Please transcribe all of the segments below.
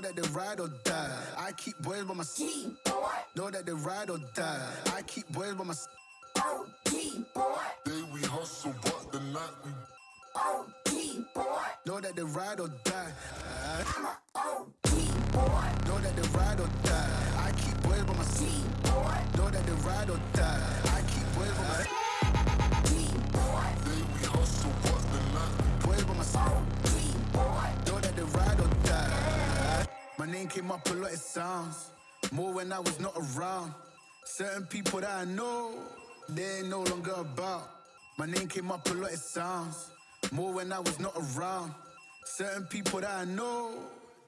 Know that they ride or die. I keep boys by my side. Know that they ride or die. I keep boys by my side. Day we hustle, but the night we Know that they ride or die. Name came up a lot, it sounds. More when I was not around. Certain people that I know, they ain't no longer about. My name came up a lot, it sounds. More when I was not around. Certain people that I know,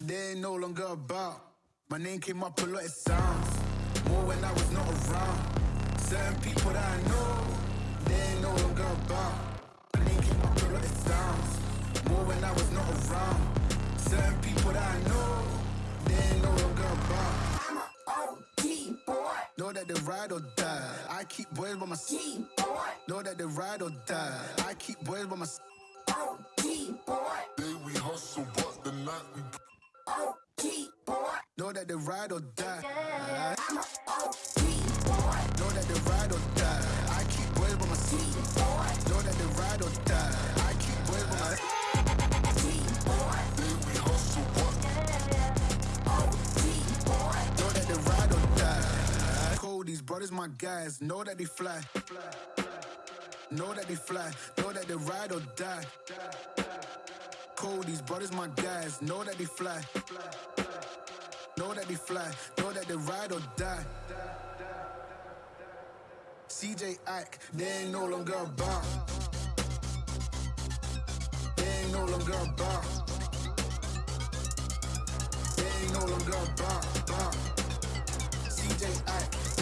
they ain't no longer about. My name came up a lot, it sounds. More when I was not around. Certain people that I know, ain't no longer about. Know that they ride or die. I keep boys by my side. Know that they ride or die. I keep boys by my side. day we hustle, but the night we Know that they ride or die. Know that they ride my guys. Know that they fly. Know that they fly. Know that they ride or die. Cold, these brothers, my guys. Know that they fly. Know that they fly. Know that they ride or die. CJ Ike, they ain't no longer about. They ain't no longer about. They ain't no longer about. about. CJ